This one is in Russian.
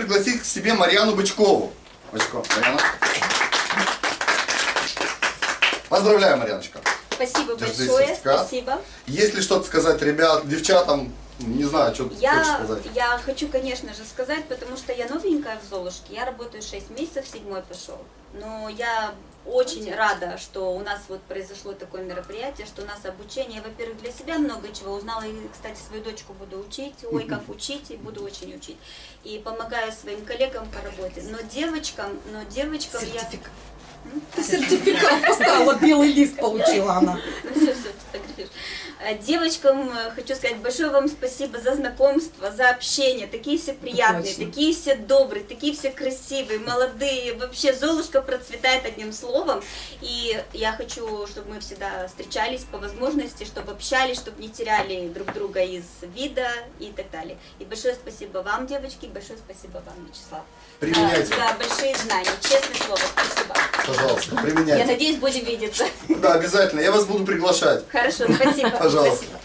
пригласить к себе Марьяну Бычкову. Бычкова, Марьяна. Поздравляю, Марьяночка. Спасибо Держи большое, сертификат. спасибо. Есть ли что-то сказать ребят, девчатам? Не знаю, что ты хочешь Я, сказать. я хочу, конечно же, сказать, потому что я новенькая в Золушке, я работаю 6 месяцев, седьмой пошел. Но я очень рада, что у нас вот произошло такое мероприятие, что у нас обучение, во-первых, для себя много чего узнала, и, кстати, свою дочку буду учить, ой, как учить, и буду очень учить. И помогаю своим коллегам по работе. Но девочкам, но девочкам я... Сертификат. Ты сертификат поставила, белый лист получила она. Ну все, все, фотографируешь. Э, Девочкам э, хочу сказать большое вам спасибо за знакомство, за общение. Такие все приятные, Точно. такие все добрые, такие все красивые, молодые. Вообще Золушка процветает одним словом. И я хочу, чтобы мы всегда встречались по возможности, чтобы общались, чтобы не теряли друг друга из вида и так далее. И большое спасибо вам, девочки, большое спасибо вам, Вячеслав. Применяйте. э, За большие знания. Честное слово, спасибо. Пожалуйста, Я применяйте. надеюсь, будем видеться. Да, обязательно. Я вас буду приглашать. Хорошо, спасибо. Пожалуйста. Спасибо.